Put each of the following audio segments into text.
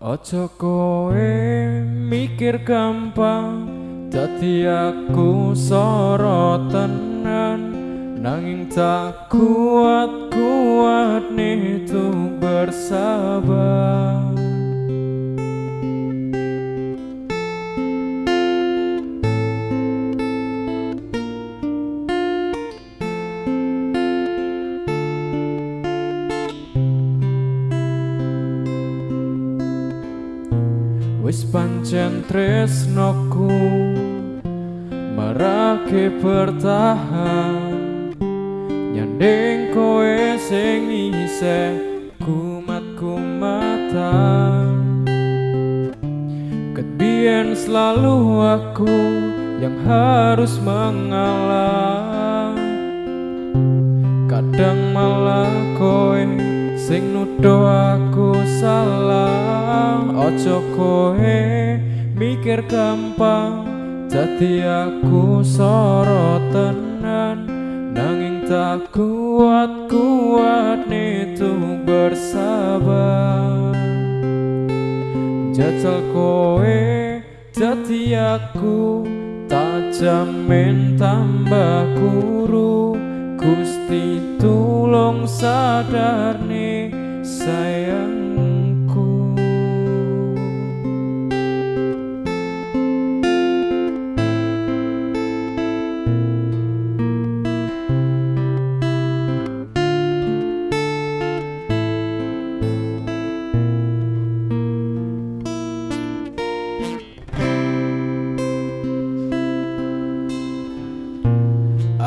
Ojo kowe mikir gampang Dadi aku sorotenan Nanging tak kuat-kuat nih tuh bersabar Wis pancen tresnoku marake bertahan. Nyandeng kowe sing isih kumat kumatan Ketbian selalu aku yang harus mengalah. Kadang malah kowe sing nuduh aku salah. Ojo kowe mikir gampang jadi aku sorotenan nanging tak kuat kuat itu bersabar. Jajal kowe jadi aku tak jamin tambah kuru Gusti tulung nih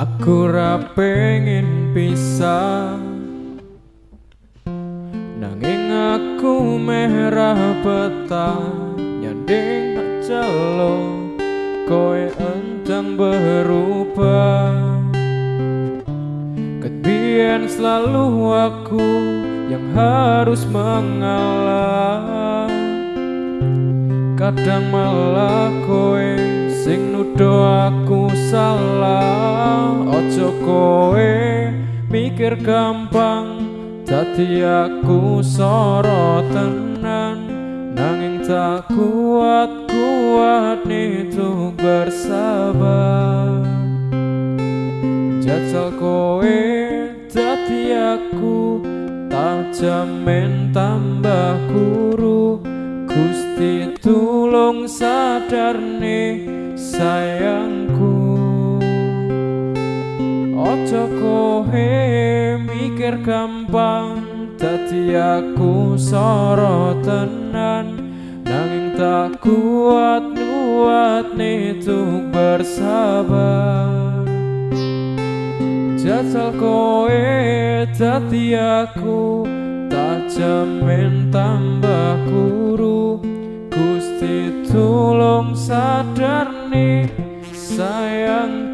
Aku ra pengen pisah. Nanging aku merah peta Nyanding aja lo Koe entang berubah. Ketbian selalu aku Yang harus mengalah. Kadang malah koe Sing nuduh aku salah Ojo koe mikir gampang. Dadi aku sorotenan Nanging tak kuat-kuat itu bersabar Jajal kowe dadi aku Tak jamin tambah kuru Gusti tulung sadar nih sayangku. Ojo kohe mikir gampang Dadi aku sorotenan Nanging tak kuat nuat itu bersabar. Jajal kowe dadi aku Tak jamin tambah kuru Gusti tulung sadar sayang